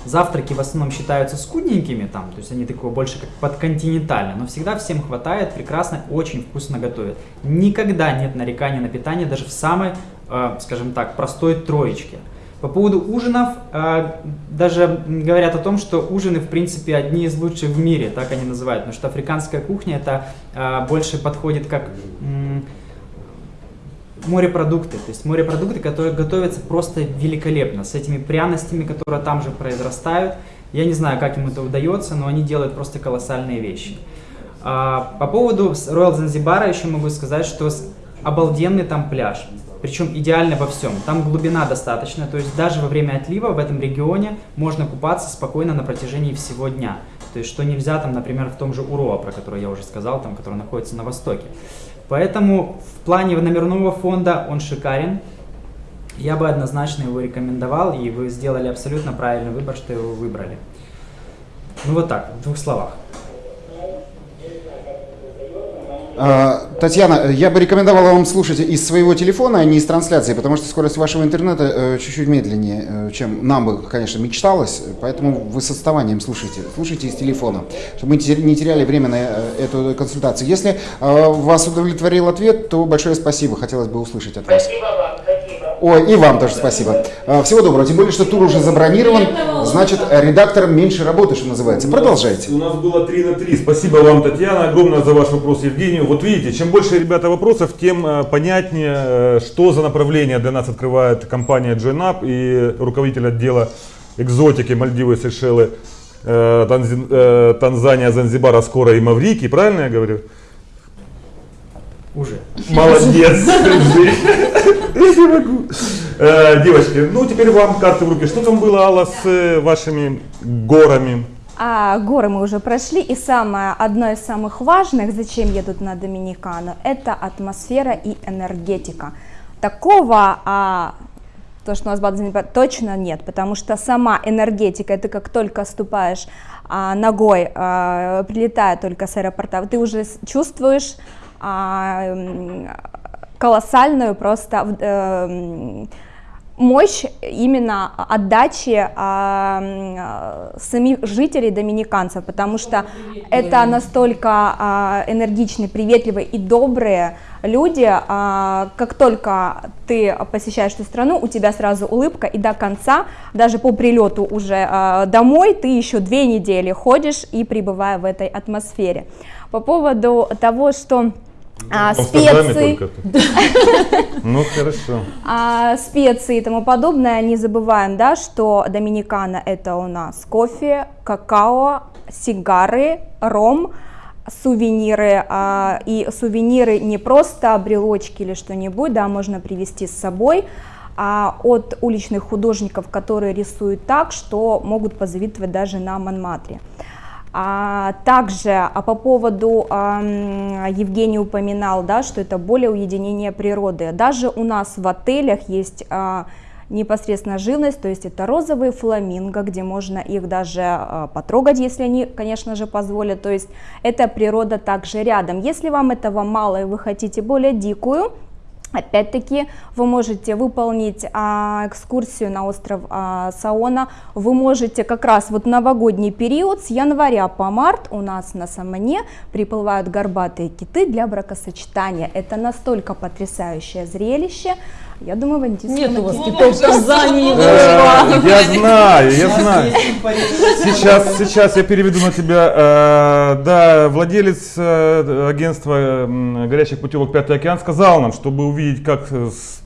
Завтраки в основном считаются скудненькими, там, то есть они такого больше как подконтинентально, но всегда всем хватает, прекрасно, очень вкусно готовят. Никогда нет нареканий на питание даже в самой, скажем так, простой троечке. По поводу ужинов, э, даже говорят о том, что ужины, в принципе, одни из лучших в мире, так они называют, потому что африканская кухня это э, больше подходит как морепродукты, то есть морепродукты, которые готовятся просто великолепно, с этими пряностями, которые там же произрастают. Я не знаю, как им это удается, но они делают просто колоссальные вещи. А, по поводу Royal Занзибара еще могу сказать, что обалденный там пляж, причем идеально во всем. Там глубина достаточно, то есть даже во время отлива в этом регионе можно купаться спокойно на протяжении всего дня. То есть что нельзя там, например, в том же Уроа, про который я уже сказал, там, который находится на востоке. Поэтому в плане номерного фонда он шикарен. Я бы однозначно его рекомендовал, и вы сделали абсолютно правильный выбор, что его выбрали. Ну вот так, в двух словах. А, Татьяна, я бы рекомендовал вам слушать из своего телефона, а не из трансляции, потому что скорость вашего интернета э, чуть-чуть медленнее, э, чем нам бы, конечно, мечталось, поэтому вы с отставанием слушайте. Слушайте из телефона, чтобы мы не теряли время на э, эту консультацию. Если э, вас удовлетворил ответ, то большое спасибо, хотелось бы услышать от вас. Спасибо вам. Ой, и вам тоже спасибо. Э, Всего доброго, тем более, что тур уже забронирован, значит, редакторам меньше работы, что называется. Продолжайте. У нас было 3 на 3. Спасибо вам, Татьяна, огромное за ваш вопрос, Евгению. Вот видите, чем больше, ребята, вопросов, тем э, понятнее, э, что за направление для нас открывает компания JoinUp и руководитель отдела экзотики Мальдивы, Сейшелы, э, Танзания, Занзибара, скоро и Маврикий. Правильно я говорю? Уже. Молодец. Я не могу. Э, Девочки, ну теперь вам карты в руки. Что там было, Алла, с э, вашими горами? А горы мы уже прошли, и самое, одно из самых важных, зачем едут на Доминикану, это атмосфера и энергетика. Такого, а, то, что у нас Бадзе, точно нет, потому что сама энергетика, это как только ступаешь а, ногой, а, прилетая только с аэропорта, ты уже чувствуешь колоссальную просто э, мощь именно отдачи а, м, а, самих жителей доминиканцев, потому что это настолько а, энергичные, приветливые и добрые люди. а, как только ты посещаешь эту страну, у тебя сразу улыбка, и до конца, даже по прилету уже а, домой, ты еще две недели ходишь и пребывая в этой атмосфере. По поводу того, что а, Амстердаме специи. Ну, хорошо. а, специи и тому подобное, не забываем, да, что Доминикана это у нас кофе, какао, сигары, ром, сувениры, а, и сувениры не просто брелочки или что-нибудь, да, можно привезти с собой, а от уличных художников, которые рисуют так, что могут позавидовать даже на Монмартре. А также а по поводу ам, Евгений упоминал, да, что это более уединение природы. Даже у нас в отелях есть а, непосредственно живность, то есть это розовые фламинго, где можно их даже а, потрогать, если они, конечно же, позволят. То есть эта природа также рядом. Если вам этого мало и вы хотите более дикую, Опять-таки вы можете выполнить а, экскурсию на остров а, Саона, вы можете как раз вот новогодний период с января по март у нас на Самане приплывают горбатые киты для бракосочетания. Это настолько потрясающее зрелище. Я думаю, в Нет у вас китов в Казани. Я знаю, я знаю. Сейчас, сейчас я переведу на тебя. Э, Да, владелец э, агентства горячих путевок Пятый океан сказал нам, чтобы увидеть, как с-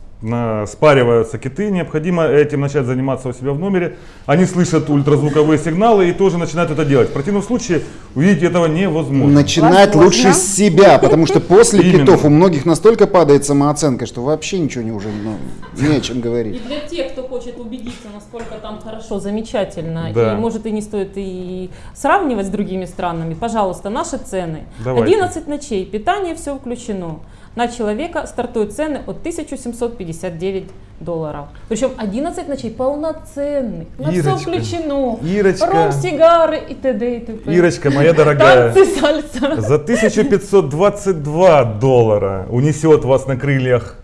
спариваются киты, необходимо этим начать заниматься у себя в номере. Они слышат ультразвуковые сигналы и тоже начинают это делать. В противном случае увидеть этого невозможно. Начинать Возможно. лучше с себя, потому что после Именно. китов у многих настолько падает самооценка, что вообще ничего не уже ну, не о чем И говорить. для тех, кто хочет убедиться, насколько там хорошо, замечательно, Да. и может и не стоит и сравнивать с другими странами, пожалуйста, наши цены. Давайте. 11 ночей, питание все включено. На человека стартуют цены от 1759 долларов. Причем 11 ночей полноценных, на все Ирочка, включено. Ирочка. Ром, сигары и т.д. и т.п. Ирочка, моя дорогая, Танцы, сальса. за 1522 доллара унесет вас на крыльях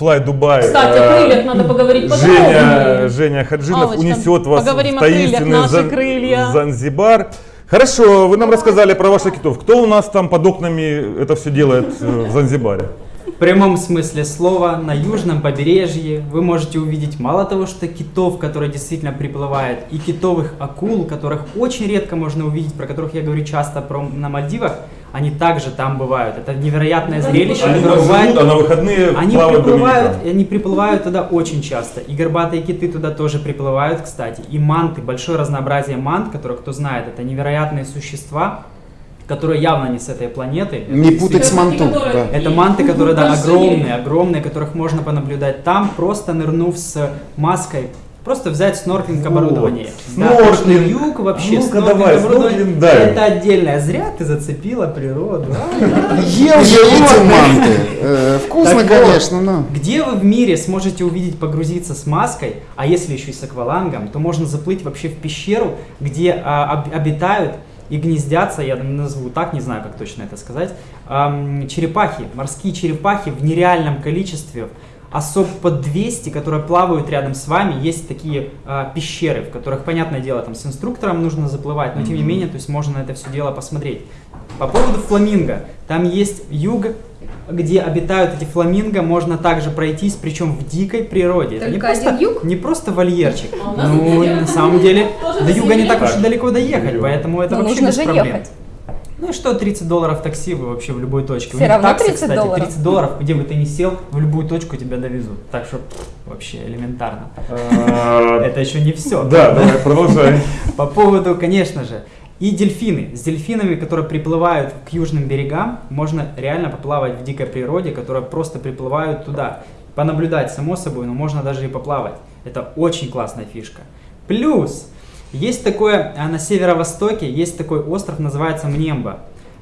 Fly Dubai. Кстати, э, о крыльях надо поговорить Женя, подробнее. Женя Хаджинов Аллочка, унесет вас в таинственный наши Зан- крылья. Занзибар. Хорошо, вы нам рассказали про ваших китов. Кто у нас там под окнами это все делает э, в Занзибаре? В прямом смысле слова на южном побережье вы можете увидеть мало того, что китов, которые действительно приплывают, и китовых акул, которых очень редко можно увидеть, про которых я говорю часто про, на Мальдивах, они также там бывают. Это невероятное зрелище, Они там бывает- живут, а на выходные Они приплывают, они приплывают туда очень часто. И горбатые киты туда тоже приплывают, кстати. И манты, большое разнообразие мант, которые, кто знает, это невероятные существа, которые явно не с этой планеты. Это Не путать с манту. Да. это манты, которые, да, огромные, огромные, которых можно понаблюдать там, просто нырнув с маской. Просто взять снорклинг Вот, оборудование. снорклинг. Да, юг вообще, А ну-ка давай, снорклинг дай. Это отдельное. Зря ты зацепила природу. Ел я эти манты. Вкусно, вот, конечно, но... Где вы в мире сможете увидеть погрузиться с маской, а если еще и с аквалангом, то можно заплыть вообще в пещеру, где а, об- обитают и гнездятся, я назову так, не знаю, как точно это сказать, черепахи, морские черепахи в нереальном количестве, особ под 200, которые плавают рядом с вами, есть такие а, пещеры, в которых, понятное дело, там с инструктором нужно заплывать, но тем не менее, то есть можно на это все дело посмотреть. По поводу фламинго, там есть юг, где обитают эти фламинго, можно также пройтись, причем в дикой природе. Это не Только просто, один юг? не просто вольерчик. А Ну, на самом деле, до юга не так уж и далеко доехать, поэтому это вообще нужно без же проблем. ехать. Ну и что, 30 долларов такси вы вообще в любой точке. Всё У них равно таксы, 30 кстати, долларов. 30 долларов, где бы ты ни сел, в любую точку тебя довезут. Так что вообще элементарно. А, Это еще не все. Да, давай, продолжай. По поводу, конечно же, и дельфины. С дельфинами, которые приплывают к южным берегам, можно реально поплавать в дикой природе, которые просто приплывают туда. Понаблюдать, само собой, но можно даже и поплавать. Это очень классная фишка. Плюс, есть такое, а, на северо-востоке есть такой остров, называется Мнемба,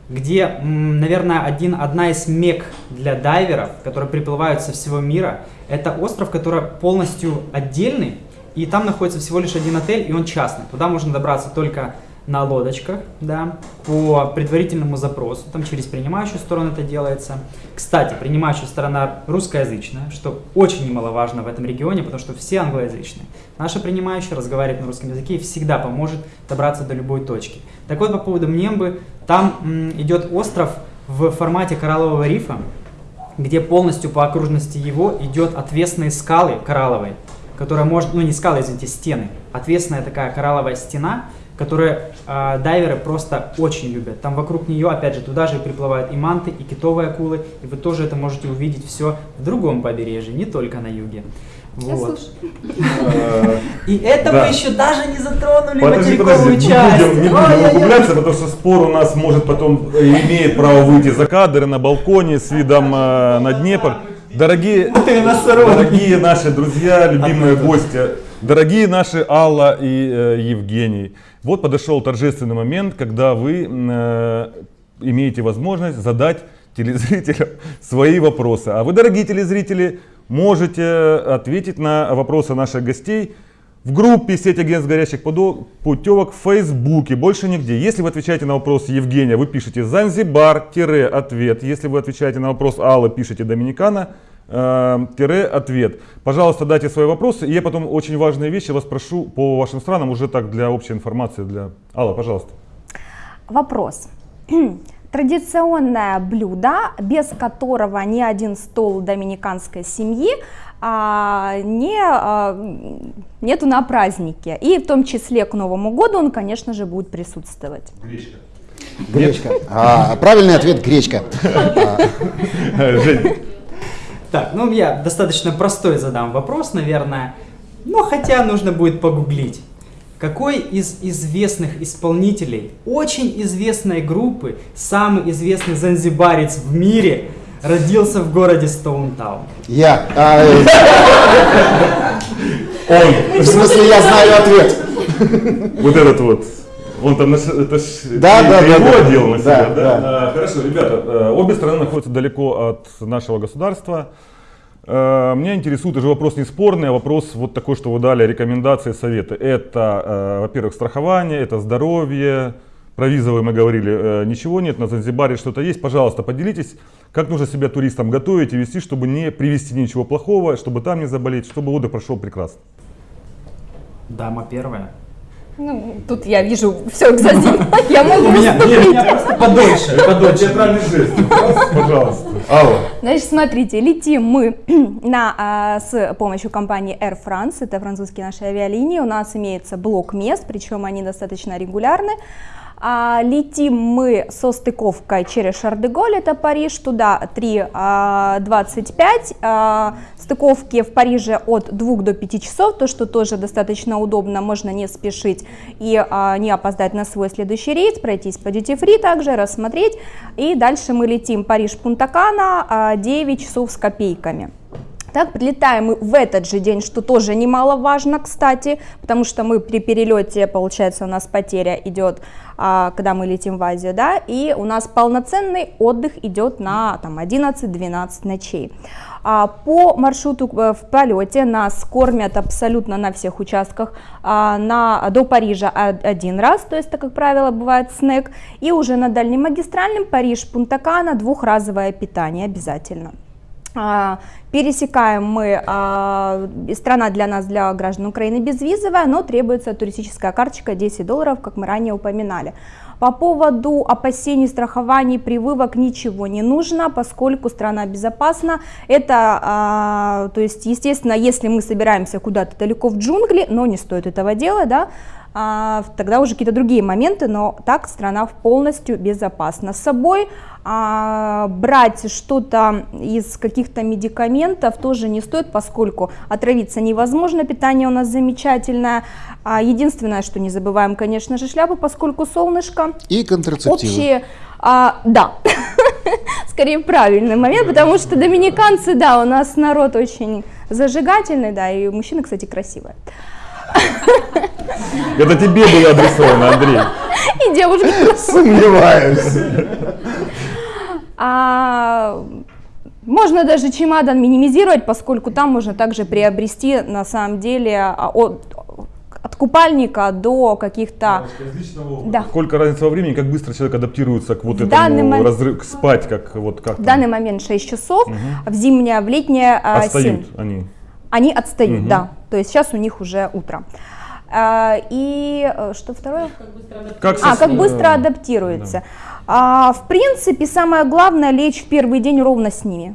где, наверное, один, одна из мек для дайверов, которые приплывают со всего мира. Это остров, который полностью отдельный, и там находится всего лишь один отель, и он частный. Туда можно добраться только на лодочках, да, по предварительному запросу, там через принимающую сторону это делается. Кстати, принимающая сторона русскоязычная, что очень немаловажно в этом регионе, потому что все англоязычные. Наша принимающая разговаривает на русском языке и всегда поможет добраться до любой точки. Так вот, по поводу Мнембы, там идет остров в формате кораллового рифа, где полностью по окружности его идет отвесные скалы коралловые, которая может, ну не скалы, извините, стены, отвесная такая коралловая стена, которую э, дайверы просто очень любят. Там вокруг нее, опять же, туда же приплывают и манты, и китовые акулы, и вы тоже это можете увидеть все в другом побережье, не только на юге. Вот. И это мы еще даже не затронули Подожди, материковую подожди, не часть. будем, не будем Ой-ой-ой. углубляться, потому что спор у нас может потом э, имеет право выйти за кадр на балконе с видом э, на Днепр. Дорогие, дорогие наши друзья, любимые гости, дорогие наши Алла и э, Евгений. Вот подошел торжественный момент, когда вы э, имеете возможность задать телезрителям свои вопросы. А вы, дорогие телезрители, можете ответить на вопросы наших гостей в группе «Сеть агентств горячих подо- путевок» в Фейсбуке, больше нигде. Если вы отвечаете на вопрос Евгения, вы пишете «Занзибар-ответ». Если вы отвечаете на вопрос Аллы, пишите «Доминикана». Э, тире ответ. Пожалуйста, дайте свои вопросы. И я потом очень важные вещи вас прошу по вашим странам, уже так для общей информации. Для... Алла, пожалуйста. Вопрос. Традиционное блюдо, без которого ни один стол доминиканской семьи а, не, а, нету на празднике. И в том числе к Новому году он, конечно же, будет присутствовать. Гречка. Гречка. А, правильный ответ гречка. Жень. Так, ну я достаточно простой задам вопрос, наверное. Но хотя нужно будет погуглить. Какой из известных исполнителей очень известной группы, самый известный занзибарец в мире, родился в городе Стоунтаун? Я. Он, в смысле, я знаю ответ. вот этот вот, он там, это Да, да, ты да, на себя, Да, да? да. А, Хорошо, ребята, э, обе страны находятся далеко от нашего государства. Э, Меня интересует уже вопрос не спорный, а вопрос вот такой, что вы дали рекомендации, советы. Это, э, во-первых, страхование, это здоровье, про визовые мы говорили, ничего нет, на Занзибаре что-то есть. Пожалуйста, поделитесь, как нужно себя туристам готовить и вести, чтобы не привести ничего плохого, чтобы там не заболеть, чтобы отдых прошел прекрасно. Дама первая. Ну, тут я вижу все, кстати, я могу У меня, выступить. подольше, подольше. Театральный жест, пожалуйста. Алла. Значит, смотрите, летим мы на, а, с помощью компании Air France, это французские наши авиалинии, у нас имеется блок мест, причем они достаточно регулярны. А, летим мы со стыковкой через Шардеголь, это Париж, туда 3.25, а, стыковки в Париже от 2 до 5 часов, то, что тоже достаточно удобно, можно не спешить и а, не опоздать на свой следующий рейс, пройтись по duty free также, рассмотреть, и дальше мы летим Париж-Пунта-Кана, а, 9 часов с копейками. Так, прилетаем мы в этот же день, что тоже немаловажно, кстати, потому что мы при перелете, получается, у нас потеря идет, а, когда мы летим в Азию, да, и у нас полноценный отдых идет на там, 11-12 ночей. А, По маршруту э, в полете нас кормят абсолютно на всех участках а, на, до Парижа один раз, то есть, это, как правило, бывает снэк, и уже на дальнем магистральном Париж-Пунта-Кана двухразовое питание обязательно. А, Пересекаем мы, а, страна для нас, для граждан Украины безвизовая, но требуется туристическая карточка 10 долларов, как мы ранее упоминали. По поводу опасений, страхований, прививок ничего не нужно, поскольку страна безопасна. Это, а, то есть, естественно, если мы собираемся куда-то далеко в джунгли, но не стоит этого делать, да, тогда уже какие-то другие моменты, но так страна полностью безопасна. С собой брать что-то из каких-то медикаментов тоже не стоит, поскольку отравиться невозможно, питание у нас замечательное. А, единственное, что не забываем, конечно же, шляпу, поскольку солнышко. И контрацептивы. Общие, а, да, скорее правильный момент, потому что доминиканцы, да, у нас народ очень зажигательный, да, и мужчины, кстати, красивые. Это тебе было адресовано, Андрей. И девушки Сомневаюсь. А, можно даже чемодан минимизировать, поскольку там можно также приобрести на самом деле а, от- от купальника до каких-то... Да. Сколько разница во времени, как быстро человек адаптируется к вот В данный этому момент- разрыв, к спать, как вот как В данный момент 6 часов, в зимнее, в летнее а, 7. отстают они. Они отстают, Мгм. да. То есть сейчас у них уже утро. А, и э, что второе? Как а, со- как быстро э, адаптируется. А, в принципе, самое главное лечь в первый день ровно с ними.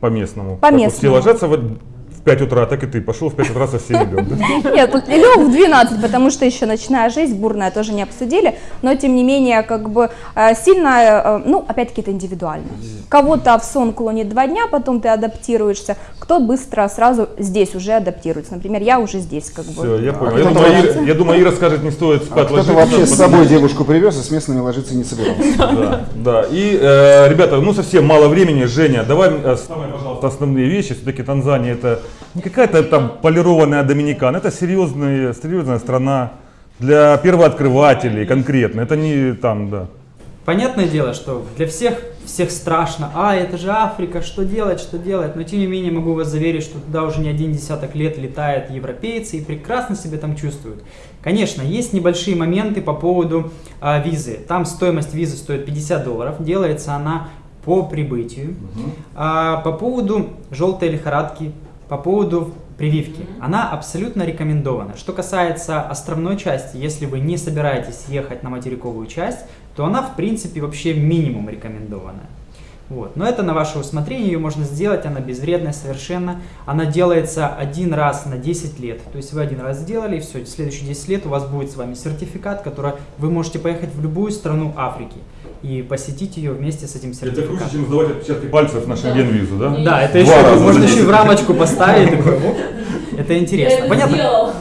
По местному. По Как вот местному. все ложатся в, в 5 утра, так и ты пошел в 5 утра со всеми лег, да? Нет, лег в 12, потому что еще ночная жизнь бурная тоже не обсудили, но тем не менее, как бы э, сильно, э, ну, опять-таки это индивидуально. Кого-то в сон клонит два дня, потом ты адаптируешься, кто быстро сразу здесь уже адаптируется. Например, я уже здесь как бы. Все, я понял. А Я кто-то думаю, Ира, я думаю, Ира скажет, не стоит А спать кто-то ложиться. вообще с собой девушку привез и с местными ложиться не собирался. Да, да. И, э, ребята, ну совсем мало времени. Женя, давай э, самые, пожалуйста, основные вещи. Все-таки Танзания это не какая-то там полированная Доминикана, это серьезная, серьезная страна для первооткрывателей конкретно. Это не там, да. Понятное дело, что для всех всех страшно, а это же Африка, что делать, что делать, но тем не менее могу вас заверить, что туда уже не один десяток лет летают европейцы и прекрасно себя там чувствуют. Конечно, есть небольшие моменты по поводу а, визы. Там стоимость визы стоит 50 долларов, делается она по прибытию. А, по поводу желтой лихорадки, по поводу прививки, она абсолютно рекомендована. Что касается островной части, если вы не собираетесь ехать на материковую часть, то она в принципе вообще минимум рекомендованная. Вот. Но это на ваше усмотрение, ее можно сделать, она безвредная совершенно. Она делается один раз на 10 лет. То есть вы один раз сделали, и все, следующие 10 лет у вас будет с вами сертификат, который вы можете поехать в любую страну Африки и посетить ее вместе с этим Это сертификатом. круче, чем сдавать отпечатки пальцев на шенген-визу, да? Да, это Два еще можно еще и в 10 рамочку поставить. Это интересно. это Понятно?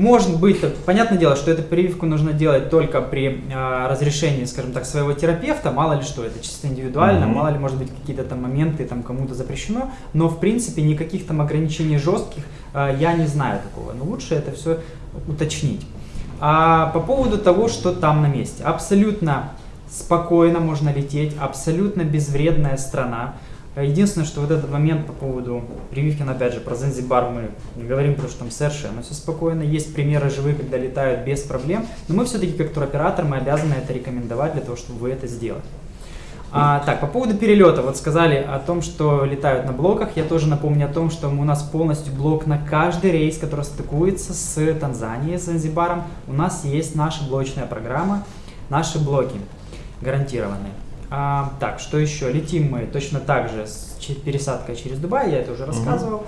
Может быть, понятное дело, что эту прививку нужно делать только при а, разрешении, скажем так, своего терапевта. Мало ли что, это чисто индивидуально, Мгм. мало ли, может быть, какие-то там моменты там кому-то запрещено. Но в принципе никаких там ограничений жестких а, я не знаю такого. Но лучше это все уточнить. А по поводу того, что там на месте. Абсолютно спокойно можно лететь, абсолютно безвредная страна. Единственное, что вот этот момент по поводу прививки, опять же, про Занзибар мы не говорим, потому что там совершенно все спокойно. Есть примеры живые, когда летают без проблем. Но мы все-таки, как туроператор, мы обязаны это рекомендовать для того, чтобы вы это сделали. А, так, по поводу перелета, вот сказали о том, что летают на блоках. Я тоже напомню о том, что у нас полностью блок на каждый рейс, который стыкуется с Танзанией, с Занзибаром. У нас есть наша блочная программа, наши блоки гарантированные. А, так, что еще? Летим мы точно так же с пересадкой через Дубай, я это уже рассказывал.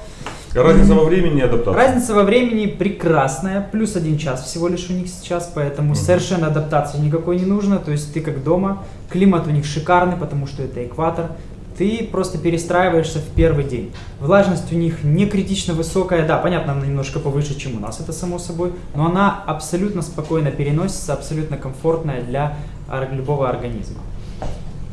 Разница во времени и адаптации. Разница во времени прекрасная, плюс один час всего лишь у них сейчас, поэтому совершенно адаптации никакой не нужно, то есть ты как дома, климат у них шикарный, потому что это экватор, ты просто перестраиваешься в первый день. Влажность у них не критично высокая, да, понятно, она немножко повыше, чем у нас, это само собой, но она абсолютно спокойно переносится, абсолютно комфортная для любого организма.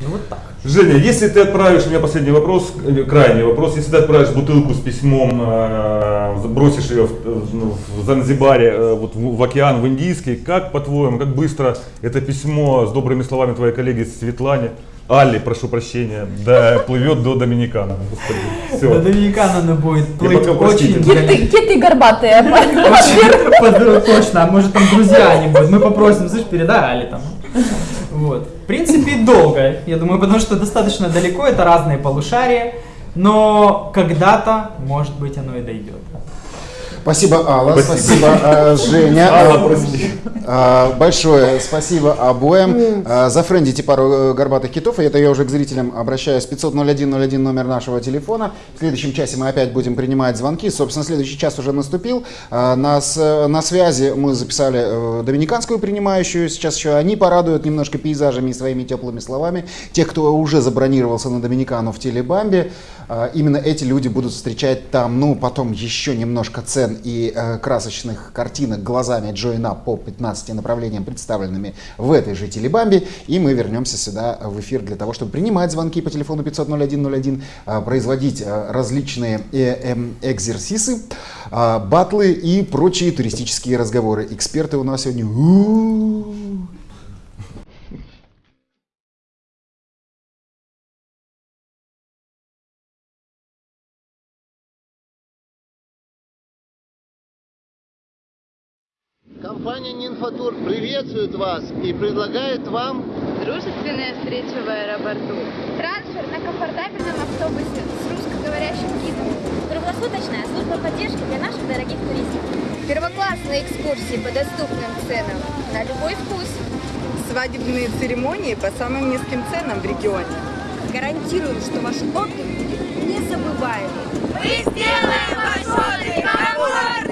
Ну вот так. Женя, если ты отправишь, у меня последний вопрос, э, крайний вопрос, если ты отправишь бутылку с письмом, э, бросишь ее в, э, ну, в Занзибаре, э, вот в, в океан, в Индийский, как по-твоему, как быстро это письмо с добрыми словами твоей коллеги Светлане, Алли, прошу прощения, да, плывет до Доминикана. Господи, До все. Доминикана она будет плыть очень Киты, киты горбатые. Под- Точно, а может там друзья они будут. Мы попросим, слышь, передали там. Вот. В принципе, долго, я думаю, потому что достаточно далеко, это разные полушария, но когда-то, может быть, оно и дойдет. Спасибо, Алла, Спасибо. спасибо, э, Женя. Алла, прости. Э, Большое спасибо обоим. Э, Зафрендите пару э, горбатых китов. И это я уже к зрителям обращаюсь. 500-01-01 номер нашего телефона. В следующем часе мы опять будем принимать звонки. Собственно, следующий час уже наступил. Э, На, связи мы записали э, доминиканскую принимающую. Сейчас еще они порадуют немножко пейзажами и своими теплыми словами. Тех, кто уже забронировался на Доминикану в Телебамбе, э, именно эти люди будут встречать там, ну, потом еще немножко цен и э, красочных картинок глазами Джойна по 15 направлениям, представленными в этой же Телебамбе. И мы вернемся сюда в эфир для того, чтобы принимать звонки по телефону 500-0101, э, производить э, различные э, эм, экзерсисы, э, батлы и прочие туристические разговоры. Эксперты у нас сегодня... Компания Нинфотур приветствует вас и предлагает вам Дружественная встреча в аэропорту. Трансфер на комфортабельном автобусе с русскоговорящим гидом. Круглосуточная служба поддержки для наших дорогих туристов. Первоклассные экскурсии по доступным ценам на любой вкус. Свадебные церемонии по самым низким ценам в регионе. Гарантируем, что ваш отдых будет незабываемый. Мы сделаем ваш отдых комфортным!